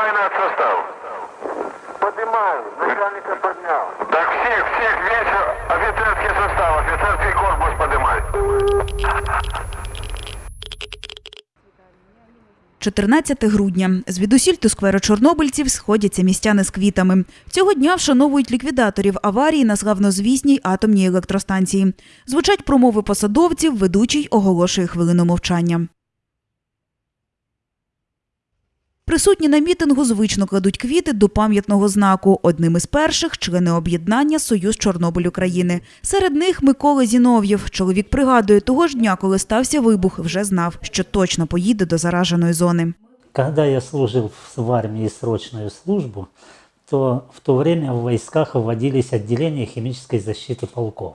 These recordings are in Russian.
поднимай на состав. Поднимаю, начальника поднял. Так всех, всех, весь офицерский состав, офицерский корпус поднимай. 14 грудня. Звідусіль до скверу чорнобильців сходяться містяни з квітами. Цього дня вшановують ліквідаторів аварії на славнозвісній атомній електростанції. Звучать промови посадовців, ведучий оголошує хвилину мовчання. Присутні на мітингу звично кладуть квіти до пам'ятного знаку. Одним із перших – члени об'єднання «Союз Чорнобиль України». Серед них Микола Зінов'єв. Чоловік пригадує, того ж дня, коли стався вибух, вже знав, що точно поїде до зараженої зони. Когда я служил в армии срочную службу, то в то время в войсках вводились отделения химической защиты полков.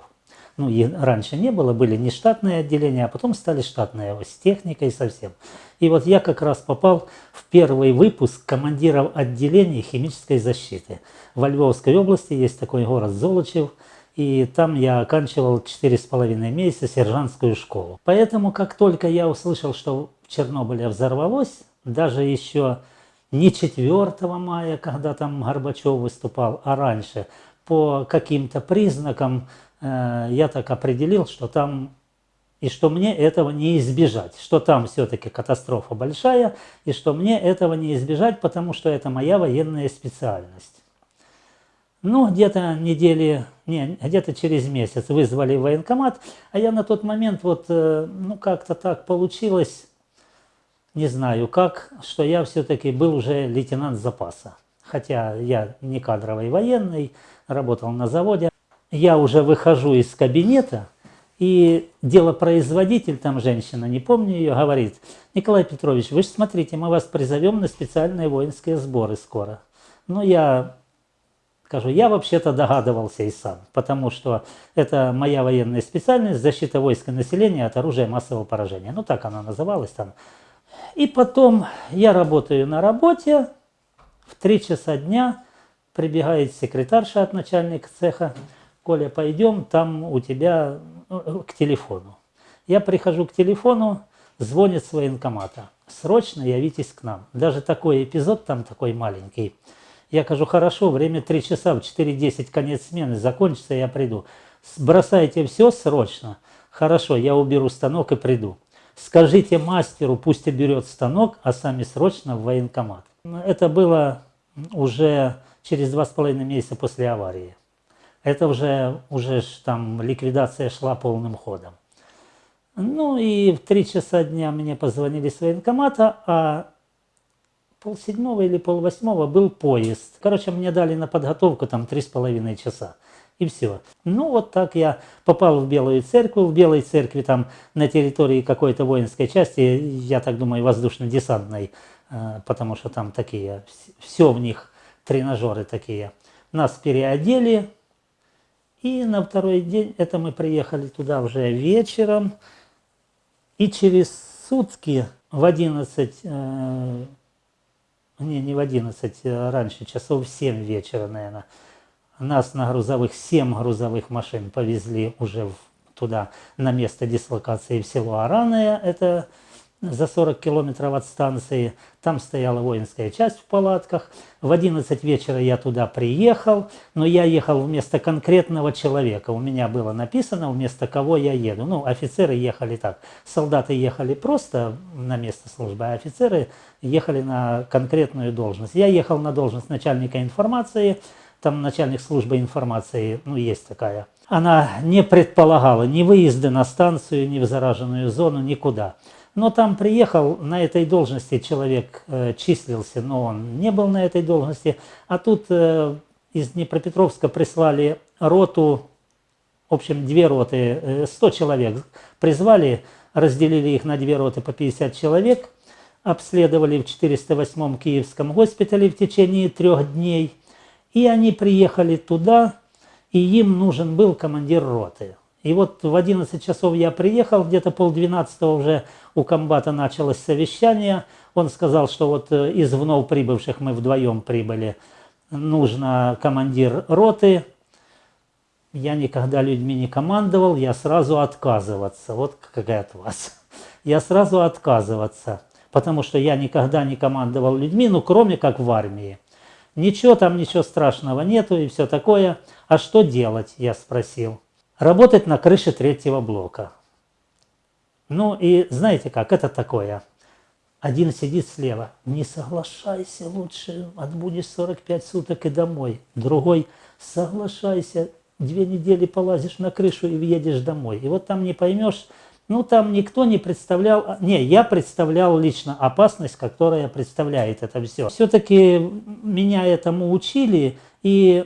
Ну, и раньше не было, были нештатные отделения, а потом стали штатные с техникой совсем. И вот я как раз попал в первый выпуск командиров отделений химической защиты. Во Львовской области есть такой город Золочев, и там я оканчивал 4,5 месяца сержантскую школу. Поэтому, как только я услышал, что в Чернобыле взорвалось, даже еще не 4 мая, когда там Горбачев выступал, а раньше, по каким-то признакам э, я так определил, что там и что мне этого не избежать, что там все-таки катастрофа большая, и что мне этого не избежать, потому что это моя военная специальность. Ну, где-то недели, не, где-то через месяц вызвали военкомат, а я на тот момент вот, э, ну, как-то так получилось, не знаю как, что я все-таки был уже лейтенант запаса. Хотя я не кадровый военный, работал на заводе. Я уже выхожу из кабинета, и делопроизводитель, там женщина, не помню ее, говорит, Николай Петрович, вы же смотрите, мы вас призовем на специальные воинские сборы скоро. Ну, я скажу, я вообще-то догадывался и сам, потому что это моя военная специальность, защита войска населения от оружия массового поражения. Ну, так она называлась там. И потом я работаю на работе, в 3 часа дня прибегает секретарша от начальника цеха, Коля, пойдем, там у тебя ну, к телефону. Я прихожу к телефону, звонит с военкомата. Срочно явитесь к нам. Даже такой эпизод там такой маленький. Я кажу, хорошо, время 3 часа, в 4.10 конец смены, закончится, я приду. Бросайте все срочно. Хорошо, я уберу станок и приду. Скажите мастеру, пусть уберет станок, а сами срочно в военкомат. Это было уже через два с половиной месяца после аварии. Это уже, уже там ликвидация шла полным ходом. Ну и в три часа дня мне позвонили с военкомата, а полседьмого или полвосьмого был поезд. Короче, мне дали на подготовку там три с половиной часа. И все. Ну, вот так я попал в Белую церковь. В Белой церкви там на территории какой-то воинской части, я так думаю, воздушно-десантной, э, потому что там такие, все в них тренажеры такие. Нас переодели, и на второй день, это мы приехали туда уже вечером, и через сутки в 11, э, не, не в 11, а раньше, часов в 7 вечера, наверное, нас на грузовых, 7 грузовых машин повезли уже в, туда, на место дислокации в село Араное, это за 40 километров от станции. Там стояла воинская часть в палатках. В 11 вечера я туда приехал, но я ехал вместо конкретного человека. У меня было написано, вместо кого я еду. Ну, офицеры ехали так. Солдаты ехали просто на место службы, а офицеры ехали на конкретную должность. Я ехал на должность начальника информации, там начальник службы информации, ну, есть такая. Она не предполагала ни выезды на станцию, ни в зараженную зону, никуда. Но там приехал, на этой должности человек э, числился, но он не был на этой должности. А тут э, из Днепропетровска прислали роту, в общем, две роты, э, 100 человек призвали, разделили их на две роты по 50 человек, обследовали в 408-м Киевском госпитале в течение трех дней. И они приехали туда, и им нужен был командир роты. И вот в 11 часов я приехал, где-то полдвенадцатого уже у комбата началось совещание. Он сказал, что вот э, из вновь прибывших мы вдвоем прибыли, нужно командир роты. Я никогда людьми не командовал, я сразу отказываться. Вот какая от вас. Я сразу отказываться. потому что я никогда не командовал людьми, ну кроме как в армии. Ничего там, ничего страшного нету и все такое. А что делать, я спросил. Работать на крыше третьего блока. Ну и знаете как, это такое. Один сидит слева, не соглашайся, лучше отбудешь 45 суток и домой. Другой, соглашайся, две недели полазишь на крышу и въедешь домой. И вот там не поймешь, ну там никто не представлял, не, я представлял лично опасность, которая представляет это все. Все-таки меня этому учили, и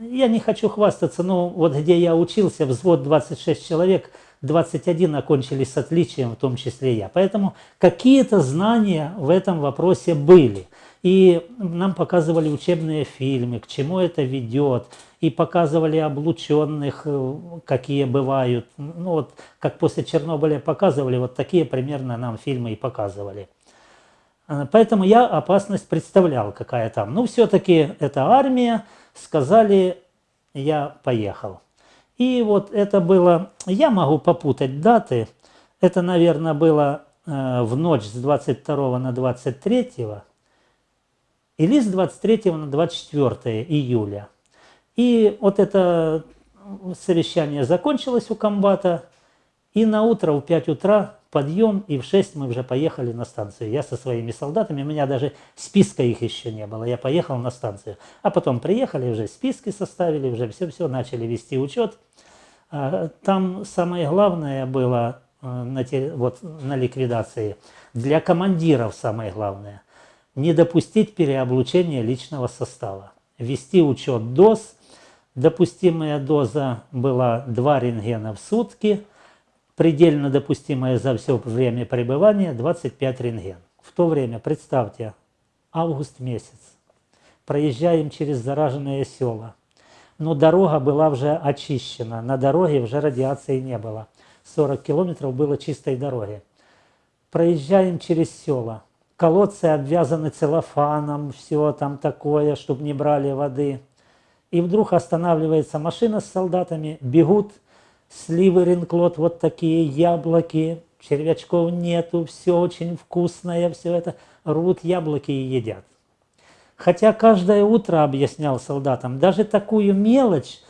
я не хочу хвастаться, но вот где я учился, взвод 26 человек – 21 окончили с отличием, в том числе я. Поэтому какие-то знания в этом вопросе были. И нам показывали учебные фильмы, к чему это ведет, и показывали облученных, э, какие бывают. Ну вот, как после Чернобыля показывали, вот такие примерно нам фильмы и показывали. Э, поэтому я опасность представлял, какая там. Ну, все-таки это армия, сказали, я поехал. И вот это было, я могу попутать даты, это, наверное, было э, в ночь с 22 на 23 или с 23 на 24 июля. И вот это совещание закончилось у комбата, и на утро в 5 утра подъем, и в 6 мы уже поехали на станцию. Я со своими солдатами, у меня даже списка их еще не было, я поехал на станцию. А потом приехали, уже списки составили, уже все-все, начали вести учет. А, там самое главное было э, на, вот, на ликвидации, для командиров самое главное, не допустить переоблучения личного состава. Вести учет доз, допустимая доза была 2 рентгена в сутки – предельно допустимое за все время пребывания 25 рентген. В то время, представьте, август месяц, проезжаем через зараженные села, но дорога была уже очищена, на дороге уже радиации не было. 40 километров было чистой дороги. Проезжаем через села, колодцы обвязаны целлофаном, все там такое, чтобы не брали воды. И вдруг останавливается машина с солдатами, бегут сливы ринклот, вот такие яблоки, червячков нету, все очень вкусное, все это, рвут яблоки и едят. Хотя каждое утро объяснял солдатам, даже такую мелочь,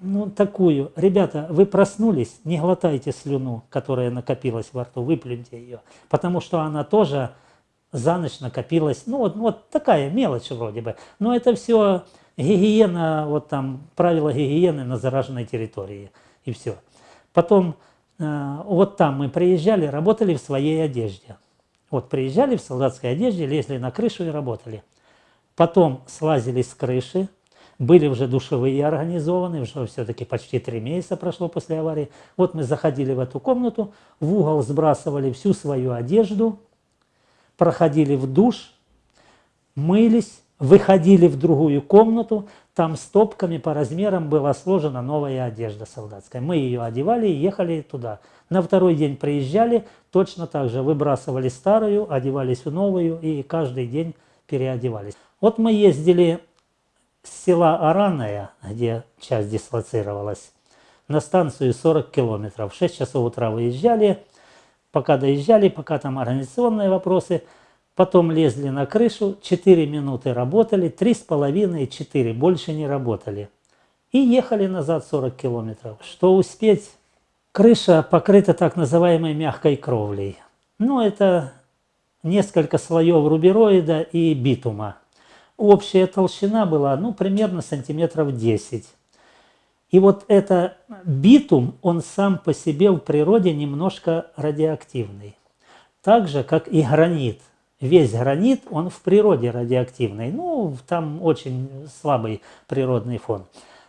ну такую, ребята, вы проснулись, не глотайте слюну, которая накопилась во рту, выплюньте ее, потому что она тоже за ночь накопилась, ну вот, вот такая мелочь вроде бы, но это все гигиена, вот там правила гигиены на зараженной территории и все. Потом э, вот там мы приезжали, работали в своей одежде. Вот приезжали в солдатской одежде, лезли на крышу и работали. Потом слазили с крыши, были уже душевые организованы, уже все-таки почти три месяца прошло после аварии. Вот мы заходили в эту комнату, в угол сбрасывали всю свою одежду, проходили в душ, мылись, выходили в другую комнату, там стопками по размерам была сложена новая одежда солдатская. Мы ее одевали и ехали туда. На второй день приезжали, точно так же выбрасывали старую, одевались в новую и каждый день переодевались. Вот мы ездили с села Араная, где часть дислоцировалась, на станцию 40 километров. В 6 часов утра выезжали, пока доезжали, пока там организационные вопросы – Потом лезли на крышу, 4 минуты работали, 3,5-4, больше не работали. И ехали назад 40 километров. Что успеть? Крыша покрыта так называемой мягкой кровлей. Ну, это несколько слоев рубероида и битума. Общая толщина была, ну, примерно сантиметров 10. И вот это битум, он сам по себе в природе немножко радиоактивный. Так же, как и гранит – весь гранит, он в природе радиоактивный. Ну, там очень слабый природный фон.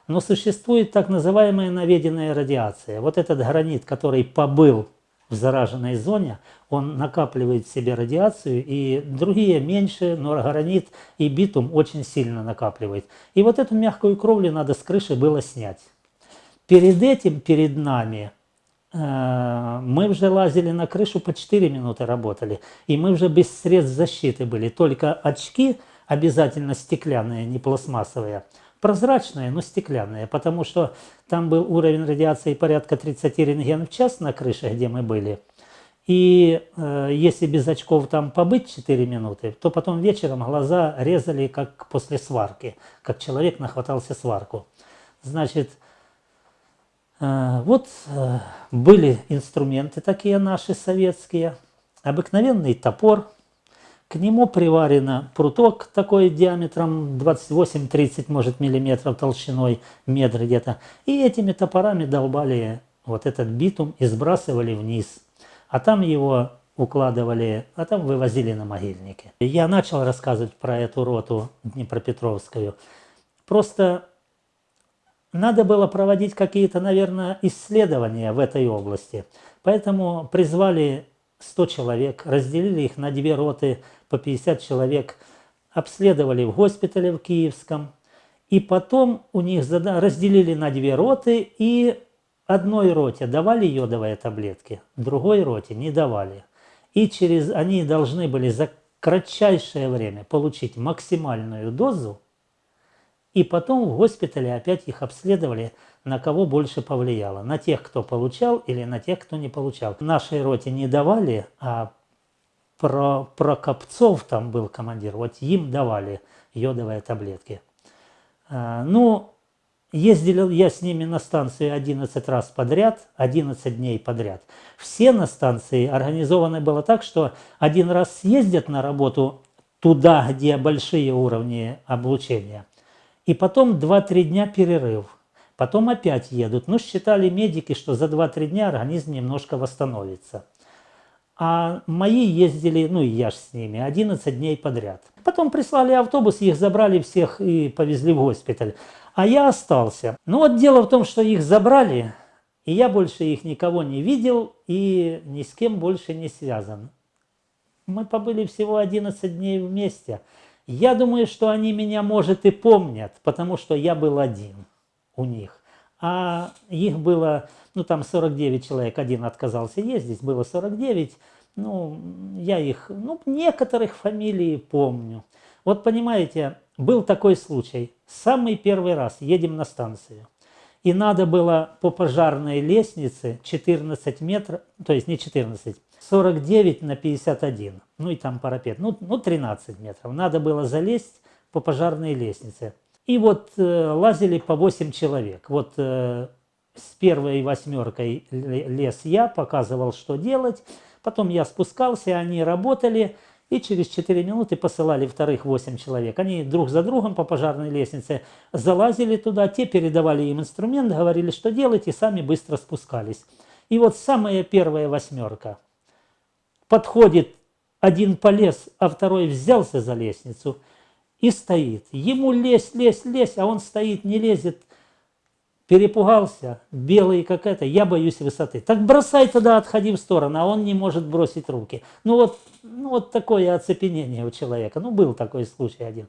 Но существует так называемая наведенная радиация. Вот этот гранит, который побыл в зараженной зоне, он накапливает в себе радиацию, и другие меньше, но гранит и битум очень сильно накапливает. И вот эту мягкую кровлю надо с крыши было снять. Перед этим, перед нами, мы уже лазили на крышу, по 4 минуты работали. И мы уже без средств защиты были. Только очки обязательно стеклянные, не пластмассовые. Прозрачные, но стеклянные, потому что там был уровень радиации порядка 30 рентген в час на крыше, где мы были. И э, если без очков там побыть 4 минуты, то потом вечером глаза резали как после сварки, как человек нахватался сварку. Значит, э, вот э, были инструменты такие наши советские, обыкновенный топор, к нему приварено пруток такой диаметром 28-30, может, миллиметров толщиной, метр где-то. И этими топорами долбали вот этот битум и сбрасывали вниз – а там его укладывали, а там вывозили на могильники. Я начал рассказывать про эту роту Днепропетровскую. Просто надо было проводить какие-то, наверное, исследования в этой области. Поэтому призвали 100 человек, разделили их на две роты по 50 человек, обследовали в госпитале в Киевском, и потом у них разделили на две роты и Одной роте давали йодовые таблетки, другой роте не давали. И через они должны были за кратчайшее время получить максимальную дозу, и потом в госпитале опять их обследовали, на кого больше повлияло. На тех, кто получал или на тех, кто не получал. Нашей роте не давали, а про, про Копцов там был командир, вот им давали йодовые таблетки. А, ну, Ездил я с ними на станции 11 раз подряд, 11 дней подряд. Все на станции организованы было так, что один раз съездят на работу туда, где большие уровни облучения, и потом 2-3 дня перерыв. Потом опять едут. Ну, считали медики, что за 2-3 дня организм немножко восстановится. А мои ездили, ну и я ж с ними, 11 дней подряд. Потом прислали автобус, их забрали всех и повезли в госпиталь а я остался. Ну вот дело в том, что их забрали, и я больше их никого не видел и ни с кем больше не связан. Мы побыли всего 11 дней вместе. Я думаю, что они меня, может, и помнят, потому что я был один у них. А их было, ну там 49 человек, один отказался ездить, было 49. Ну, я их, ну, некоторых фамилий помню. Вот понимаете, был такой случай. Самый первый раз едем на станцию. И надо было по пожарной лестнице 14 метров, то есть не 14, 49 на 51. Ну и там парапет. Ну, ну 13 метров. Надо было залезть по пожарной лестнице. И вот э, лазили по 8 человек. Вот э, с первой восьмеркой лез я, показывал, что делать. Потом я спускался, они работали и через 4 минуты посылали вторых 8 человек. Они друг за другом по пожарной лестнице залазили туда, те передавали им инструмент, говорили, что делать, и сами быстро спускались. И вот самая первая восьмерка. Подходит один полез, а второй взялся за лестницу и стоит. Ему лезть, лезть, лезть, а он стоит, не лезет – перепугался, белый как это, я боюсь высоты. Так бросай тогда, отходи в сторону, а он не может бросить руки. Ну вот, ну вот такое оцепенение у человека. Ну был такой случай один.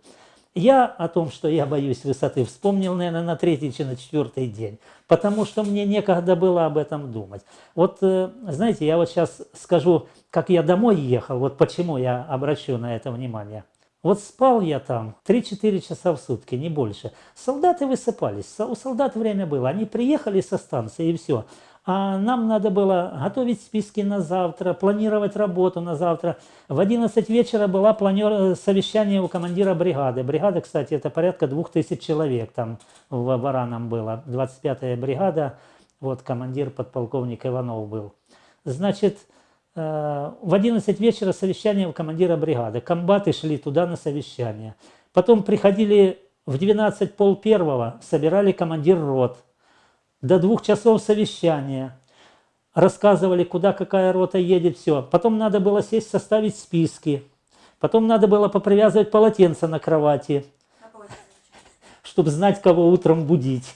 Я о том, что я боюсь высоты, вспомнил, наверное, на третий или на четвертый день, потому что мне некогда было об этом думать. Вот, э, знаете, я вот сейчас скажу, как я домой ехал, вот почему я обращу на это внимание. Вот спал я там 3-4 часа в сутки, не больше. Солдаты высыпались, у солдат время было. Они приехали со станции и все. А нам надо было готовить списки на завтра, планировать работу на завтра. В 11 вечера было планер... совещание у командира бригады. Бригада, кстати, это порядка 2000 человек там в Бараном было. 25-я бригада, вот командир подполковник Иванов был. Значит, Э, в 11 вечера совещание у командира бригады. Комбаты шли туда на совещание. Потом приходили в 12 пол первого, собирали командир рот. До двух часов совещания. Рассказывали, куда какая рота едет, все. Потом надо было сесть, составить списки. Потом надо было попривязывать полотенце на кровати, чтобы знать, кого утром будить.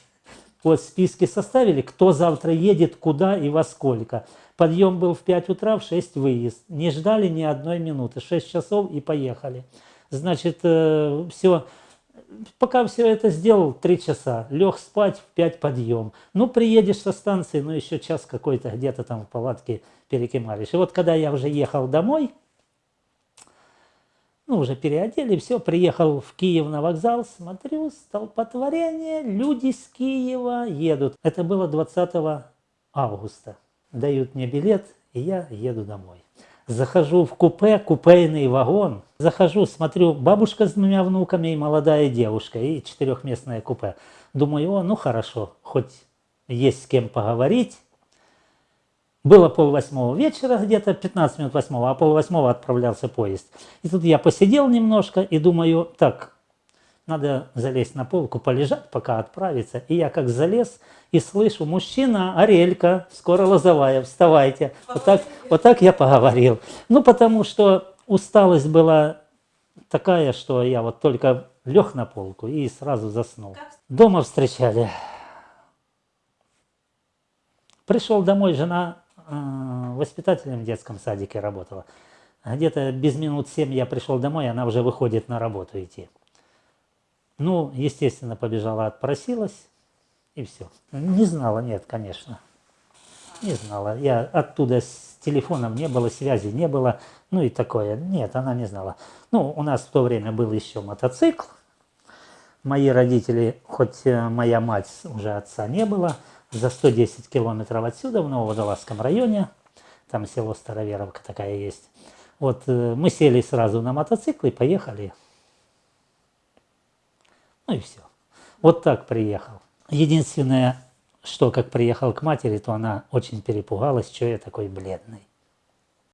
Вот списки составили, кто завтра едет, куда и во сколько. Подъем был в 5 утра, в 6 выезд. Не ждали ни одной минуты. 6 часов и поехали. Значит, э, все. Пока все это сделал, 3 часа. Лег спать, в 5 подъем. Ну, приедешь со станции, ну, еще час какой-то где-то там в палатке перекимаришь. И вот когда я уже ехал домой, ну, уже переодели, все, приехал в Киев на вокзал, смотрю, столпотворение, люди с Киева едут. Это было 20 августа дают мне билет, и я еду домой. Захожу в купе, купейный вагон. Захожу, смотрю, бабушка с двумя внуками и молодая девушка, и четырехместное купе. Думаю, о, ну хорошо, хоть есть с кем поговорить. Было полвосьмого вечера, где-то 15 минут восьмого, а полвосьмого отправлялся поезд. И тут я посидел немножко и думаю, так, надо залезть на полку, полежать, пока отправиться. И я как залез и слышу, мужчина, Арелька, скоро Лозовая, вставайте. Вот так, вот так я поговорил. Ну, потому что усталость была такая, что я вот только лег на полку и сразу заснул. Дома встречали. Пришел домой, жена э, воспитателем в детском садике работала. Где-то без минут семь я пришел домой, она уже выходит на работу идти. Ну, естественно, побежала, отпросилась, и все. Не знала, нет, конечно. Не знала. Я оттуда с телефоном не было, связи не было, ну и такое. Нет, она не знала. Ну, у нас в то время был еще мотоцикл. Мои родители, хоть э, моя мать уже отца не было, за 110 километров отсюда, в Нововодолазском районе, там село Староверовка такая есть. Вот э, мы сели сразу на мотоцикл и поехали ну и все. Вот так приехал. Единственное, что как приехал к матери, то она очень перепугалась, что я такой бледный.